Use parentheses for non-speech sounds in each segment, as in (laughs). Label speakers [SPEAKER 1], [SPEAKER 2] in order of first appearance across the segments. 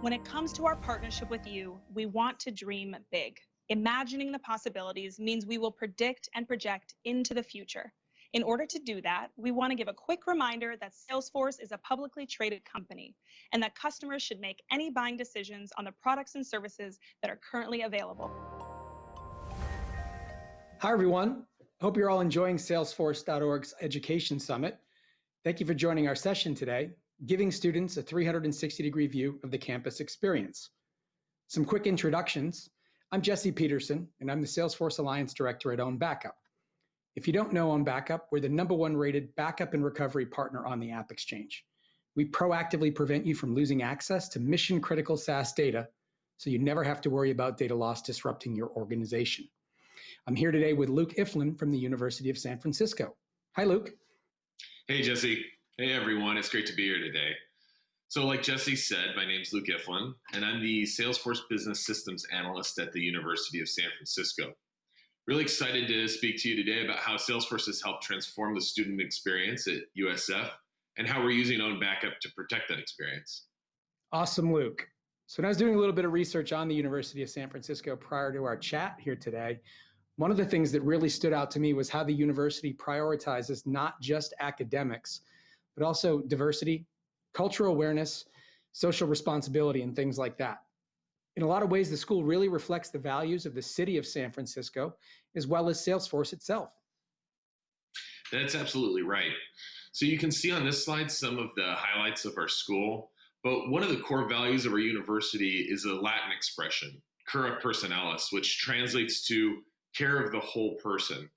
[SPEAKER 1] When it comes to our partnership with you, we want to dream big. Imagining the possibilities means we will predict and project into the future. In order to do that, we want to give a quick reminder that Salesforce is a publicly traded company and that customers should make any buying decisions on the products and services that are currently available.
[SPEAKER 2] Hi, everyone. Hope you're all enjoying Salesforce.org's Education Summit. Thank you for joining our session today, giving students a 360 degree view of the campus experience. Some quick introductions. I'm Jesse Peterson, and I'm the Salesforce Alliance Director at Own Backup. If you don't know Own Backup, we're the number one rated backup and recovery partner on the App Exchange. We proactively prevent you from losing access to mission critical SaaS data so you never have to worry about data loss disrupting your organization. I'm here today with Luke Iflin from the University of San Francisco. Hi, Luke.
[SPEAKER 3] Hey, Jesse. Hey, everyone. It's great to be here today. So, like Jesse said, my name is Luke Iflin, and I'm the Salesforce Business Systems Analyst at the University of San Francisco. Really excited to speak to you today about how Salesforce has helped transform the student experience at USF and how we're using Own Backup to protect that experience.
[SPEAKER 2] Awesome, Luke. So, when I was doing a little bit of research on the University of San Francisco prior to our chat here today, one of the things that really stood out to me was how the university prioritizes not just academics, but also diversity, cultural awareness, social responsibility, and things like that. In a lot of ways, the school really reflects the values of the city of San Francisco, as well as Salesforce itself.
[SPEAKER 3] That's absolutely right. So you can see on this slide some of the highlights of our school, but one of the core values of our university is a Latin expression, cura personalis, which translates to care of the whole person.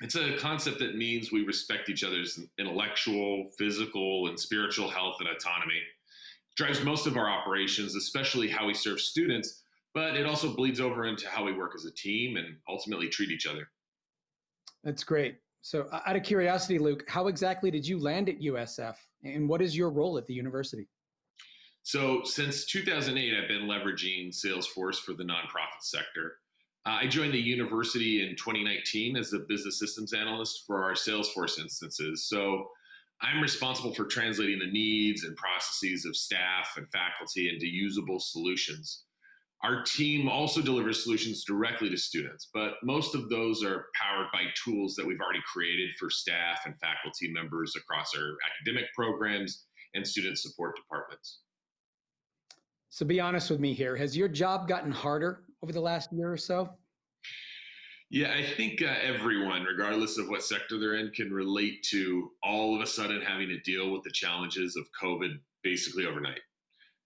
[SPEAKER 3] It's a concept that means we respect each other's intellectual, physical, and spiritual health and autonomy. It drives most of our operations, especially how we serve students, but it also bleeds over into how we work as a team and ultimately treat each other.
[SPEAKER 2] That's great. So, out of curiosity, Luke, how exactly did you land at USF, and what is your role at the university?
[SPEAKER 3] So, since 2008, I've been leveraging Salesforce for the nonprofit sector. Uh, I joined the university in 2019 as a business systems analyst for our Salesforce instances. So I'm responsible for translating the needs and processes of staff and faculty into usable solutions. Our team also delivers solutions directly to students, but most of those are powered by tools that we've already created for staff and faculty members across our academic programs and student support departments.
[SPEAKER 2] So be honest with me here. Has your job gotten harder over the last year or so?
[SPEAKER 3] Yeah, I think uh, everyone, regardless of what sector they're in, can relate to all of a sudden having to deal with the challenges of COVID basically overnight.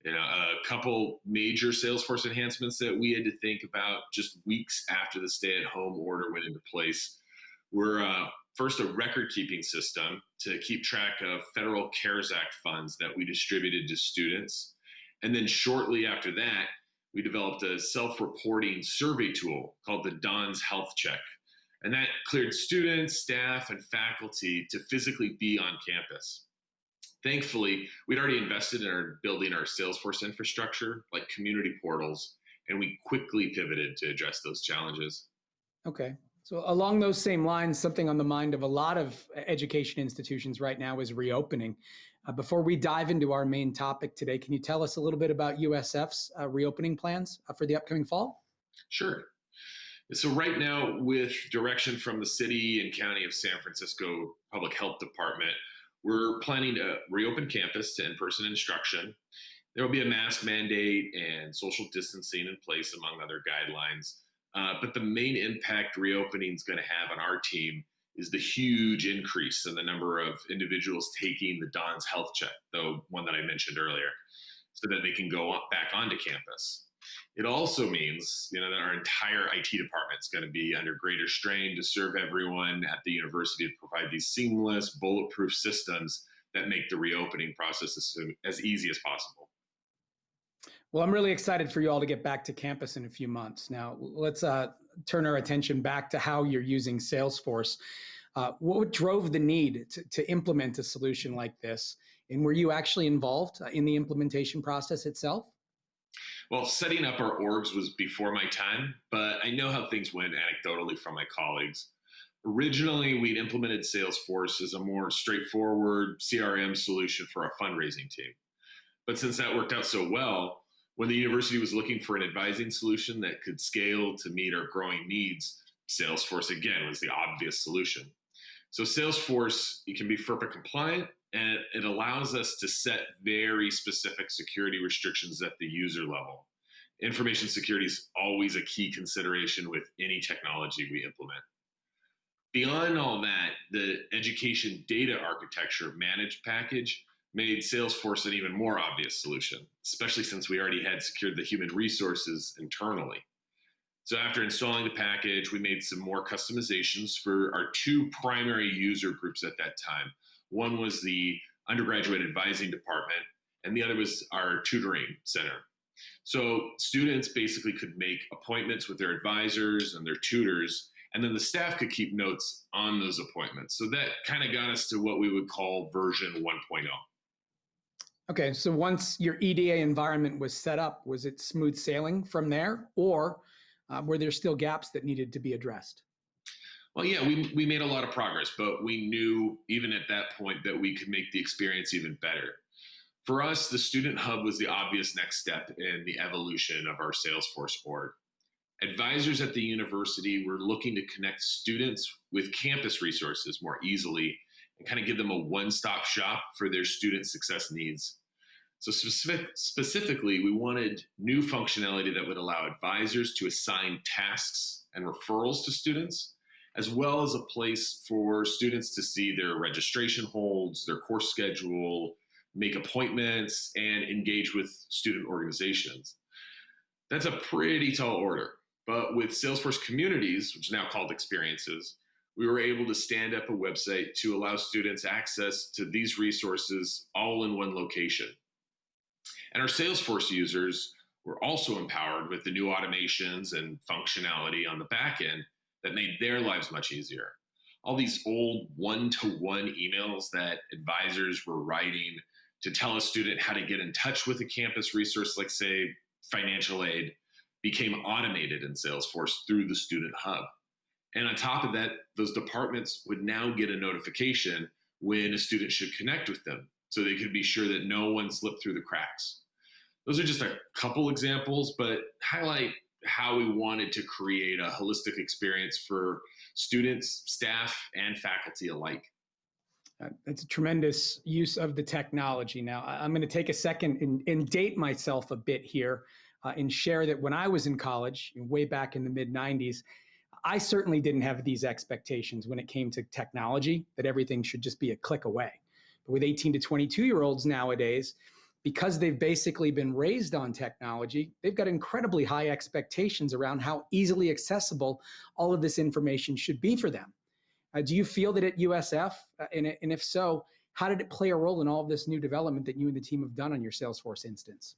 [SPEAKER 3] You know, a couple major Salesforce enhancements that we had to think about just weeks after the stay-at-home order went into place were uh, first a record-keeping system to keep track of federal CARES Act funds that we distributed to students, and then shortly after that, we developed a self-reporting survey tool called the DONS Health Check. And that cleared students, staff, and faculty to physically be on campus. Thankfully, we'd already invested in our building our Salesforce infrastructure, like community portals, and we quickly pivoted to address those challenges.
[SPEAKER 2] Okay. So along those same lines, something on the mind of a lot of education institutions right now is reopening. Uh, before we dive into our main topic today, can you tell us a little bit about USF's uh, reopening plans uh, for the upcoming fall?
[SPEAKER 3] Sure. So right now, with direction from the city and county of San Francisco Public Health Department, we're planning to reopen campus to in-person instruction. There will be a mask mandate and social distancing in place, among other guidelines. Uh, but the main impact reopening is going to have on our team is the huge increase in the number of individuals taking the DONS health check, the one that I mentioned earlier, so that they can go back onto campus. It also means, you know, that our entire IT department is going to be under greater strain to serve everyone at the university to provide these seamless, bulletproof systems that make the reopening process as, as easy as possible.
[SPEAKER 2] Well, I'm really excited for you all to get back to campus in a few months. Now, let's uh, turn our attention back to how you're using Salesforce. Uh, what drove the need to, to, implement a solution like this? And were you actually involved uh, in the implementation process itself?
[SPEAKER 3] Well, setting up our orgs was before my time, but I know how things went anecdotally from my colleagues. Originally, we'd implemented Salesforce as a more straightforward CRM solution for our fundraising team. But since that worked out so well, When the university was looking for an advising solution that could scale to meet our growing needs, Salesforce again was the obvious solution. So Salesforce it can be FERPA compliant and it allows us to set very specific security restrictions at the user level. Information security is always a key consideration with any technology we implement. Beyond all that, the education data architecture managed package made Salesforce an even more obvious solution, especially since we already had secured the human resources internally. So after installing the package, we made some more customizations for our two primary user groups at that time. One was the undergraduate advising department, and the other was our tutoring center. So students basically could make appointments with their advisors and their tutors and then the staff could keep notes on those appointments. So that kind of got us to what we would call version 1.0.
[SPEAKER 2] Okay, so once your EDA environment was set up, was it smooth sailing from there, or uh, were there still gaps that needed to be addressed?
[SPEAKER 3] Well, yeah, we, we made a lot of progress, but we knew even at that point that we could make the experience even better. For us, the Student Hub was the obvious next step in the evolution of our Salesforce org. Advisors at the university were looking to connect students with campus resources more easily and kind of give them a one-stop shop for their student success needs. So specific, specifically, we wanted new functionality that would allow advisors to assign tasks and referrals to students, as well as a place for students to see their registration holds, their course schedule, make appointments, and engage with student organizations. That's a pretty tall order. But with Salesforce Communities, which is now called Experiences, we were able to stand up a website to allow students access to these resources all in one location. And our Salesforce users were also empowered with the new automations and functionality on the back end that made their lives much easier. All these old one-to-one emails that advisors were writing to tell a student how to get in touch with a campus resource like say financial aid became automated in Salesforce through the Student Hub. And on top of that, those departments would now get a notification when a student should connect with them so they could be sure that no one slipped through the cracks. Those are just a couple examples, but highlight how we wanted to create a holistic experience for students, staff, and faculty alike.
[SPEAKER 2] Uh, that's a tremendous use of the technology. Now, I'm going to take a second and, and date myself a bit here uh, and share that when I was in college, way back in the mid 90s, I certainly didn't have these expectations when it came to technology, that everything should just be a click away. With 18 to 22 year olds nowadays, because they've basically been raised on technology, they've got incredibly high expectations around how easily accessible all of this information should be for them. Uh, do you feel that at USF, uh, and, and if so, how did it play a role in all of this new development that you and the team have done on your Salesforce instance?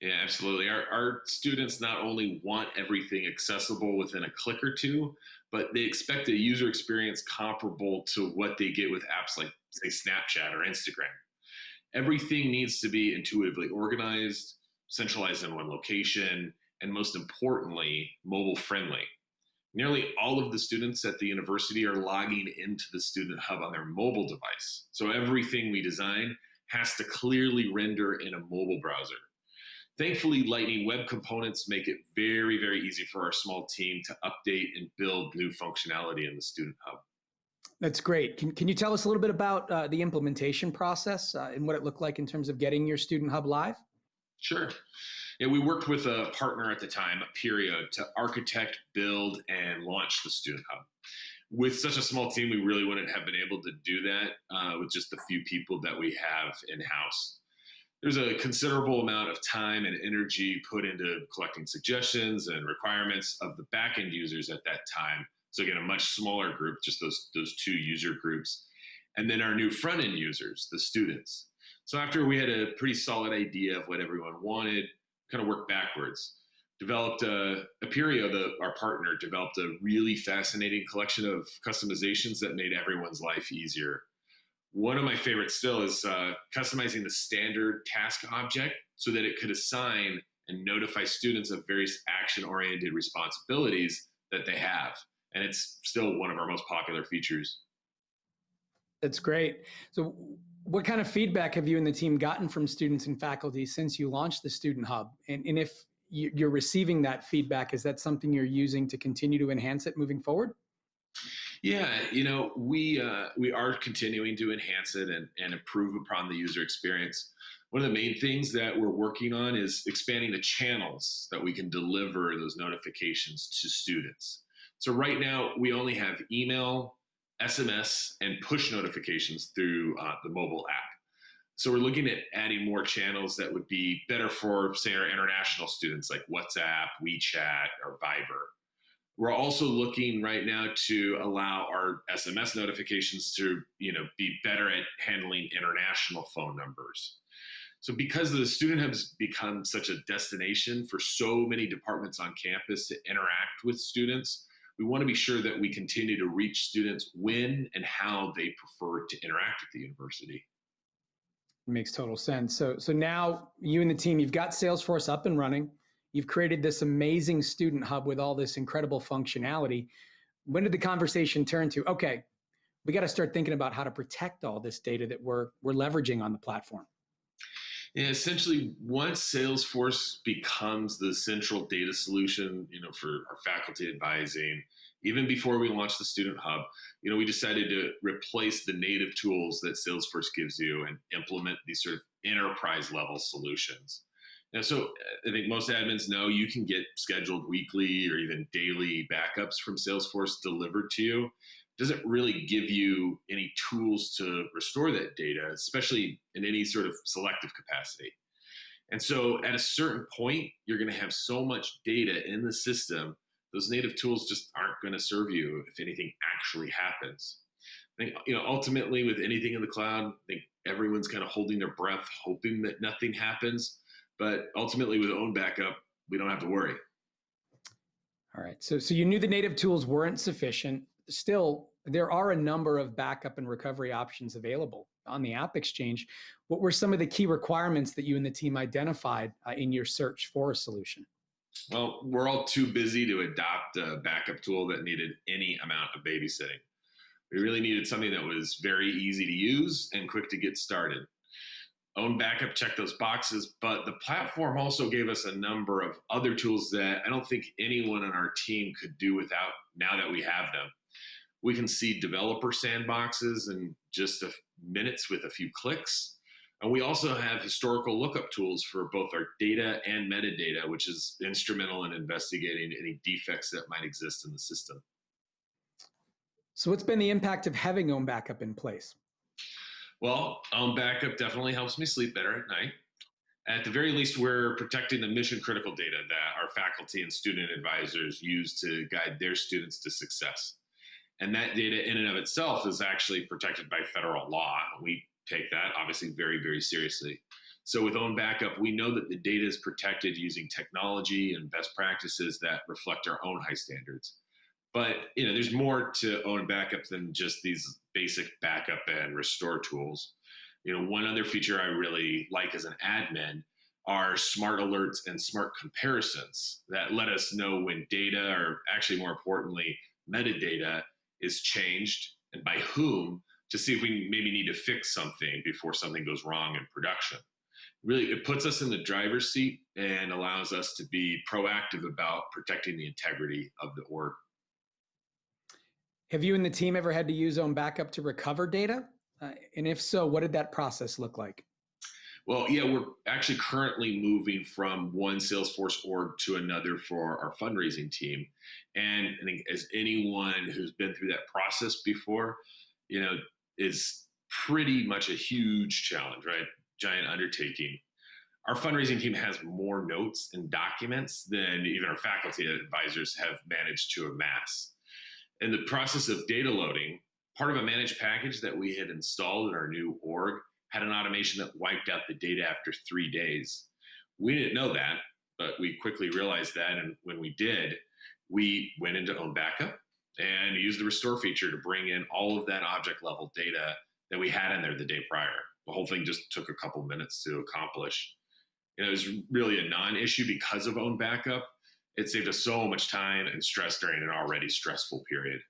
[SPEAKER 3] Yeah, absolutely. Our, our students not only want everything accessible within a click or two, but they expect a user experience comparable to what they get with apps like, say, Snapchat or Instagram. Everything needs to be intuitively organized, centralized in one location, and most importantly, mobile friendly. Nearly all of the students at the university are logging into the Student Hub on their mobile device. So everything we design has to clearly render in a mobile browser. Thankfully, Lightning Web Components make it very, very easy for our small team to update and build new functionality in the Student Hub.
[SPEAKER 2] That's great. Can, can you tell us a little bit about uh, the implementation process uh, and what it looked like in terms of getting your Student Hub live?
[SPEAKER 3] Sure. Yeah, we worked with a partner at the time, Aperio, to architect, build, and launch the Student Hub. With such a small team, we really wouldn't have been able to do that uh, with just the few people that we have in-house there's a considerable amount of time and energy put into collecting suggestions and requirements of the backend users at that time. So again, a much smaller group, just those, those two user groups. And then our new front end users, the students. So after we had a pretty solid idea of what everyone wanted, kind of worked backwards. Developed a, Aperio, the, our partner, developed a really fascinating collection of customizations that made everyone's life easier one of my favorites still is uh, customizing the standard task object so that it could assign and notify students of various action-oriented responsibilities that they have. And it's still one of our most popular features.
[SPEAKER 2] That's great. So What kind of feedback have you and the team gotten from students and faculty since you launched the Student Hub? And, and if you're receiving that feedback, is that something you're using to continue to enhance it moving forward?
[SPEAKER 3] Yeah, you know, we uh, we are continuing to enhance it and, and improve upon the user experience. One of the main things that we're working on is expanding the channels that we can deliver those notifications to students. So right now we only have email, SMS, and push notifications through uh, the mobile app. So we're looking at adding more channels that would be better for, say, our international students like WhatsApp, WeChat, or Viber. We're also looking right now to allow our SMS notifications to, you know, be better at handling international phone numbers. So because the student has become such a destination for so many departments on campus to interact with students, we want to be sure that we continue to reach students when and how they prefer to interact with the university.
[SPEAKER 2] Makes total sense. So, so now you and the team, you've got Salesforce up and running. You've created this amazing student hub with all this incredible functionality. When did the conversation turn to, okay, we got to start thinking about how to protect all this data that we're, we're leveraging on the platform?
[SPEAKER 3] Yeah, essentially, once Salesforce becomes the central data solution, you know, for our faculty advising, even before we launched the Student Hub, you know, we decided to replace the native tools that Salesforce gives you and implement these sort of enterprise level solutions. And so I think most admins know you can get scheduled weekly or even daily backups from Salesforce delivered to you. Doesn't really give you any tools to restore that data, especially in any sort of selective capacity. And so at a certain point, you're going to have so much data in the system, those native tools just aren't going to serve you if anything actually happens. I think, you know, ultimately with anything in the cloud, I think everyone's kind of holding their breath, hoping that nothing happens. But ultimately, with own backup, we don't have to worry.
[SPEAKER 2] All right. So, so you knew the native tools weren't sufficient. Still, there are a number of backup and recovery options available on the App Exchange. What were some of the key requirements that you and the team identified uh, in your search for a solution?
[SPEAKER 3] Well, we're all too busy to adopt a backup tool that needed any amount of babysitting. We really needed something that was very easy to use and quick to get started own backup checked those boxes but the platform also gave us a number of other tools that i don't think anyone on our team could do without now that we have them we can seed developer sandboxes in just a minutes with a few clicks and we also have historical lookup tools for both our data and metadata which is instrumental in investigating any defects that might exist in the system
[SPEAKER 2] so what's been the impact of having own backup in place
[SPEAKER 3] well, own backup definitely helps me sleep better at night. At the very least, we're protecting the mission critical data that our faculty and student advisors use to guide their students to success. And that data in and of itself is actually protected by federal law. We take that obviously very, very seriously. So with own backup, we know that the data is protected using technology and best practices that reflect our own high standards. But you know, there's more to own backup than just these basic backup and restore tools. You know, one other feature I really like as an admin are smart alerts and smart comparisons that let us know when data, or actually more importantly, metadata is changed and by whom to see if we maybe need to fix something before something goes wrong in production. Really, it puts us in the driver's seat and allows us to be proactive about protecting the integrity of the org.
[SPEAKER 2] Have you and the team ever had to use own backup to recover data? Uh, and if so, what did that process look like?
[SPEAKER 3] Well, yeah, we're actually currently moving from one Salesforce org to another for our fundraising team. And I think as anyone who's been through that process before, you know, is pretty much a huge challenge, right? Giant undertaking. Our fundraising team has more notes and documents than even our faculty advisors have managed to amass in the process of data loading, part of a managed package that we had installed in our new org had an automation that wiped out the data after three days. We didn't know that, but we quickly realized that. And when we did, we went into own backup and used the restore feature to bring in all of that object level data that we had in there the day prior. The whole thing just took a couple minutes to accomplish. And it was really a non issue because of own backup it saved us so much time and stress during an already stressful period.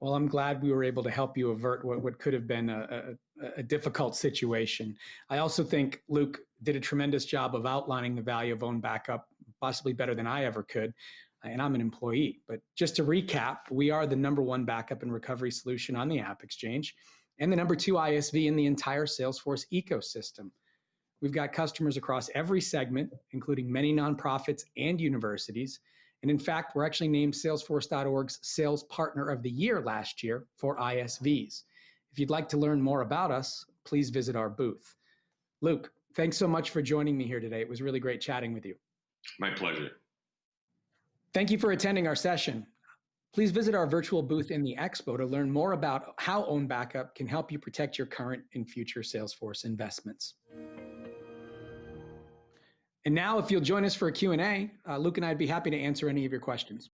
[SPEAKER 2] Well, I'm glad we were able to help you avert what, what could have been a, a difficult situation. I also think Luke did a tremendous job of outlining the value of own backup, possibly better than I ever could. And I'm an employee. But just to recap, we are the number one backup and recovery solution on the App Exchange and the number two ISV in the entire Salesforce ecosystem. We've got customers across every segment, including many nonprofits and universities. And in fact, we're actually named Salesforce.org's Sales Partner of the Year last year for ISVs. If you'd like to learn more about us, please visit our booth. Luke, thanks so much for joining me here today. It was really great chatting with you.
[SPEAKER 3] My pleasure.
[SPEAKER 2] Thank you for attending our session. Please visit our virtual booth in the expo to learn more about how Own Backup can help you protect your current and future Salesforce investments. And now, if you'll join us for a Q&A, uh, Luke and I'd be happy to answer any of your questions.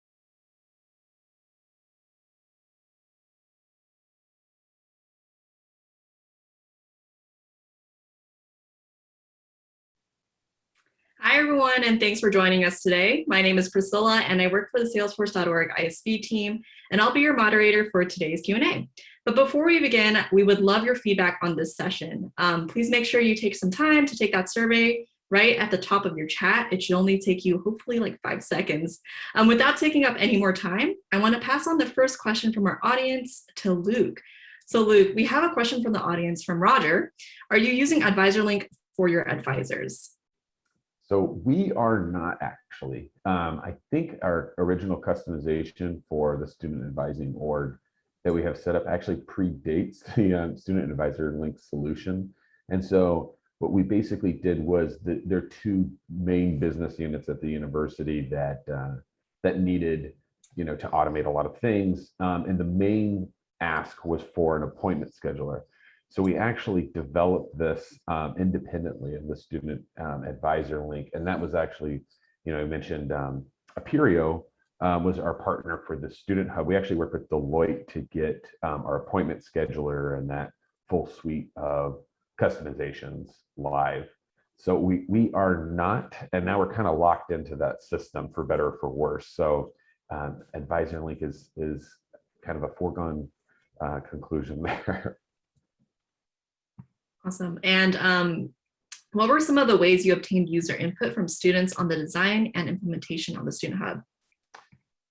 [SPEAKER 4] Hi, everyone, and thanks for joining us today. My name is Priscilla, and I work for the Salesforce.org ISV team, and I'll be your moderator for today's Q&A. But before we begin, we would love your feedback on this session. Um, please make sure you take some time to take that survey right at the top of your chat. It should only take you hopefully like five seconds. Um, without taking up any more time, I want to pass on the first question from our audience to Luke. So Luke, we have a question from the audience from Roger. Are you using AdvisorLink for your advisors?
[SPEAKER 5] So we are not actually. Um, I think our original customization for the student advising org that we have set up actually predates (laughs) the um, student advisor link solution. And so what we basically did was the, there are two main business units at the university that uh, that needed, you know, to automate a lot of things. Um, and the main ask was for an appointment scheduler. So we actually developed this um, independently of the student um, advisor link. And that was actually, you know, I mentioned um, Aperio um, was our partner for the student hub. We actually worked with Deloitte to get um, our appointment scheduler and that full suite of customizations live. So we we are not, and now we're kind of locked into that system for better or for worse. So um, advisor link is is kind of a foregone uh, conclusion (laughs) there.
[SPEAKER 4] Awesome. And um, what were some of the ways you obtained user input from students on the design and implementation of the Student Hub?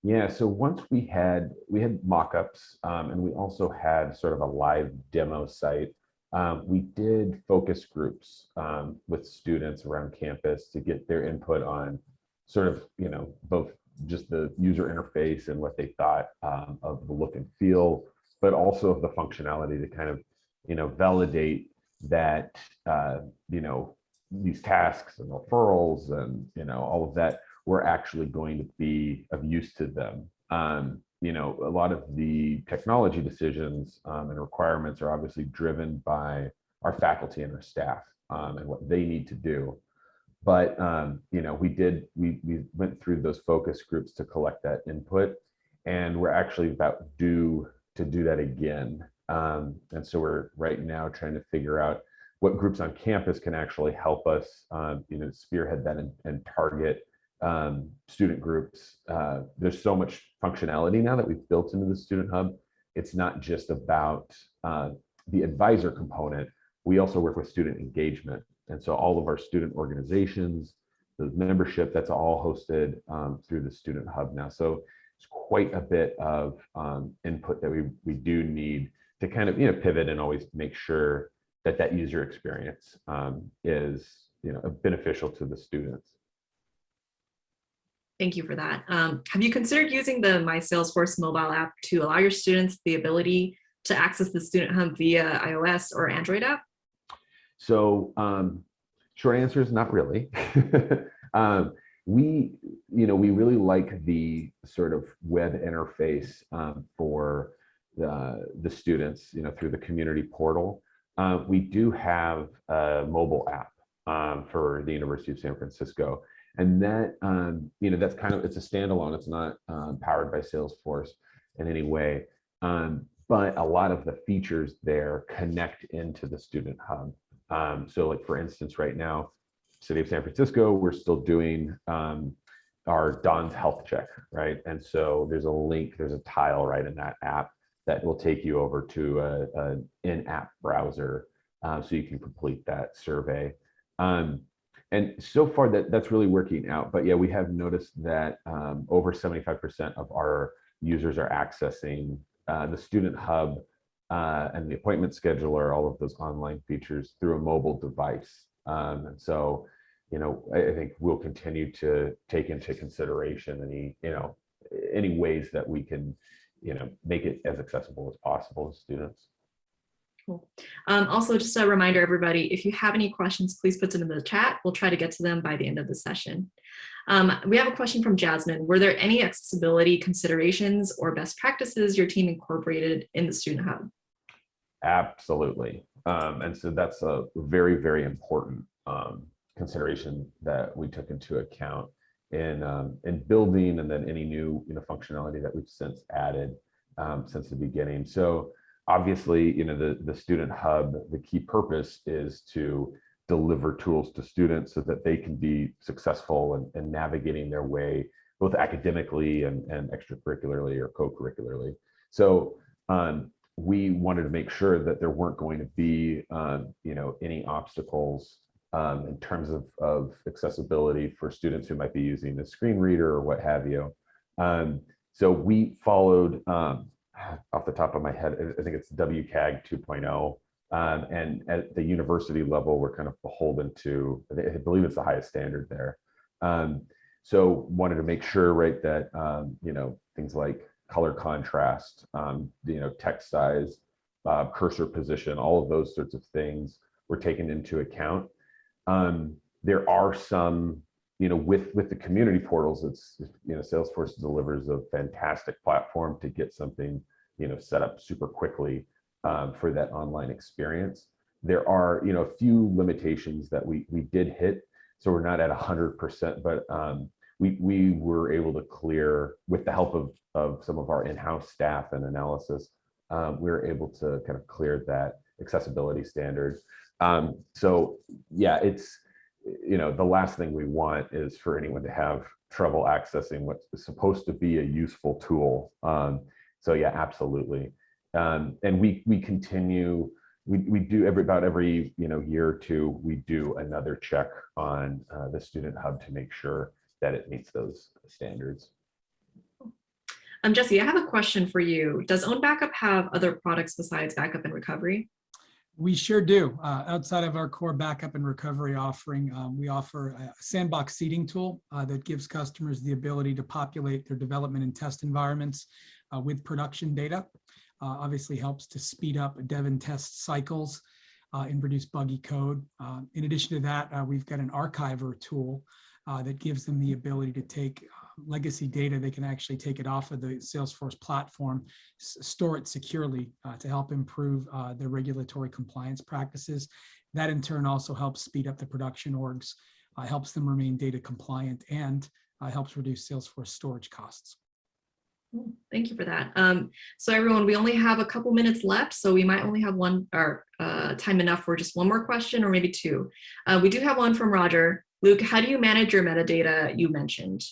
[SPEAKER 5] Yeah, so once we had we had mock-ups um, and we also had sort of a live demo site. Um, we did focus groups um, with students around campus to get their input on sort of, you know, both just the user interface and what they thought um, of the look and feel, but also of the functionality to kind of, you know, validate that uh, you know these tasks and referrals and you know all of that were actually going to be of use to them. Um, you know, a lot of the technology decisions um, and requirements are obviously driven by our faculty and our staff um, and what they need to do. But um, you know, we did we we went through those focus groups to collect that input, and we're actually about due to do that again um, and so we're right now trying to figure out what groups on campus can actually help us, um, you know, spearhead that and, and target um, student groups. Uh, there's so much functionality now that we've built into the Student Hub. It's not just about uh, the advisor component. We also work with student engagement. And so all of our student organizations, the membership, that's all hosted um, through the Student Hub now. So it's quite a bit of um, input that we, we do need to kind of you know pivot and always make sure that that user experience um, is you know beneficial to the students.
[SPEAKER 4] Thank you for that. Um, have you considered using the My Salesforce mobile app to allow your students the ability to access the Student Hub via iOS or Android app?
[SPEAKER 5] So um, short answer is not really. (laughs) um, we, you know, we really like the sort of web interface um, for the, the students, you know, through the community portal. Uh, we do have a mobile app um, for the University of San Francisco. And that, um, you know, that's kind of, it's a standalone. It's not um, powered by Salesforce in any way. Um, but a lot of the features there connect into the Student Hub. Um, so like, for instance, right now, City of San Francisco, we're still doing um, our Don's health check, right? And so there's a link, there's a tile right in that app that will take you over to an in-app browser uh, so you can complete that survey. Um, and so far that that's really working out. But yeah, we have noticed that um, over 75% of our users are accessing uh, the Student Hub uh, and the appointment scheduler, all of those online features through a mobile device. Um, and so, you know, I, I think we'll continue to take into consideration any, you know, any ways that we can, you know, make it as accessible as possible to students.
[SPEAKER 4] Cool. Um, also, just a reminder, everybody, if you have any questions, please put them in the chat. We'll try to get to them by the end of the session. Um, we have a question from Jasmine. Were there any accessibility considerations or best practices your team incorporated in the Student Hub?
[SPEAKER 5] Absolutely. Um, and so that's a very, very important um, consideration that we took into account in, um, in building and then any new you know, functionality that we've since added um, since the beginning. So obviously, you know, the, the Student Hub, the key purpose is to deliver tools to students so that they can be successful in, in navigating their way both academically and, and extracurricularly or co-curricularly. So um, we wanted to make sure that there weren't going to be, um, you know, any obstacles um, in terms of, of accessibility for students who might be using a screen reader or what have you. Um, so we followed, um, off the top of my head, I think it's WCAG 2.0. Um, and at the university level, we're kind of beholden to, I believe it's the highest standard there. Um, so wanted to make sure, right, that, um, you know, things like color contrast, you know, text size, uh, cursor position, all of those sorts of things were taken into account. Um, there are some, you know, with with the community portals, it's you know, Salesforce delivers a fantastic platform to get something, you know, set up super quickly um, for that online experience. There are, you know, a few limitations that we we did hit, so we're not at hundred percent, but um, we we were able to clear with the help of of some of our in-house staff and analysis. Um, we were able to kind of clear that accessibility standard. Um, so yeah, it's, you know, the last thing we want is for anyone to have trouble accessing what's supposed to be a useful tool. Um, so yeah, absolutely. Um, and we we continue, we, we do every about every you know year or two, we do another check on uh, the Student Hub to make sure that it meets those standards.
[SPEAKER 4] Um, Jesse, I have a question for you. Does Own Backup have other products besides backup and recovery?
[SPEAKER 6] We sure do. Uh, outside of our core backup and recovery offering, um, we offer a sandbox seeding tool uh, that gives customers the ability to populate their development and test environments uh, with production data. Uh, obviously helps to speed up dev and test cycles uh, and reduce buggy code. Uh, in addition to that, we've got an archiver tool that gives them the ability to take legacy data, they can actually take it off of the Salesforce platform, store it securely uh, to help improve uh, their regulatory compliance practices. That in turn also helps speed up the production orgs, uh, helps them remain data compliant, and uh, helps reduce Salesforce storage costs.
[SPEAKER 4] Thank you for that. Um, so everyone, we only have a couple minutes left, so we might only have one or uh, time enough for just one more question or maybe two. Uh, we do have one from Roger. Luke, how do you manage your metadata you mentioned?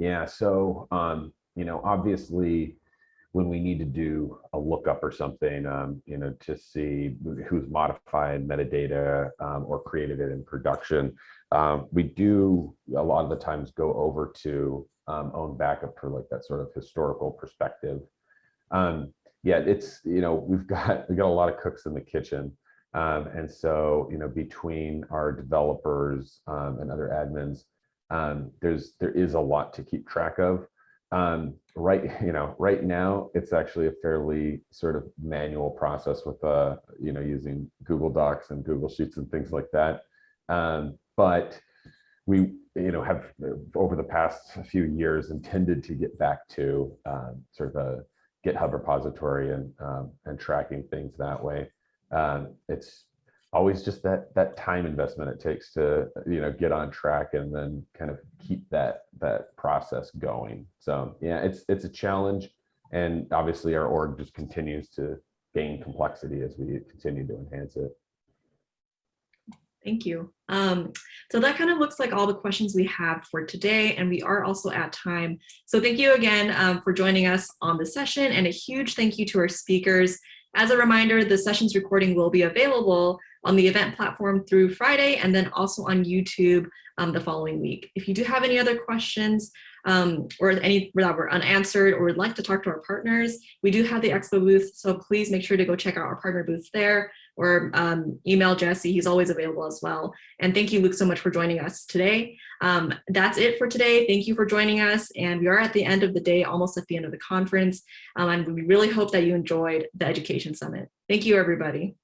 [SPEAKER 5] Yeah, so, um, you know, obviously when we need to do a lookup or something, um, you know, to see who's modified metadata um, or created it in production, um, we do a lot of the times go over to um, own backup for like that sort of historical perspective. Um, yeah, it's, you know, we've (laughs) got, we've got a lot of cooks in the kitchen. Um, and so, you know, between our developers and other admins, um, there's there is a lot to keep track of. Um, right, (laughs) you know, right now it's actually a fairly sort of manual process with uh, you know, using Google Docs and Google Sheets and things like that. Um, but we, you know, have over the past few years intended to get back to um, sort of a GitHub repository and um, and tracking things that way. Um, it's always just that that time investment it takes to you know get on track and then kind of keep that that process going so yeah it's it's a challenge and obviously our org just continues to gain complexity as we continue to enhance it
[SPEAKER 4] Thank you. Um, so that kind of looks like all the questions we have for today, and we are also at time. So thank you again um, for joining us on the session, and a huge thank you to our speakers. As a reminder, the session's recording will be available on the event platform through Friday, and then also on YouTube um, the following week. If you do have any other questions, um, or any that were unanswered or would like to talk to our partners, we do have the expo booth, so please make sure to go check out our partner booths there or um, email Jesse, he's always available as well. And thank you, Luke, so much for joining us today. Um, that's it for today. Thank you for joining us. And we are at the end of the day, almost at the end of the conference. Um, and we really hope that you enjoyed the Education Summit. Thank you, everybody.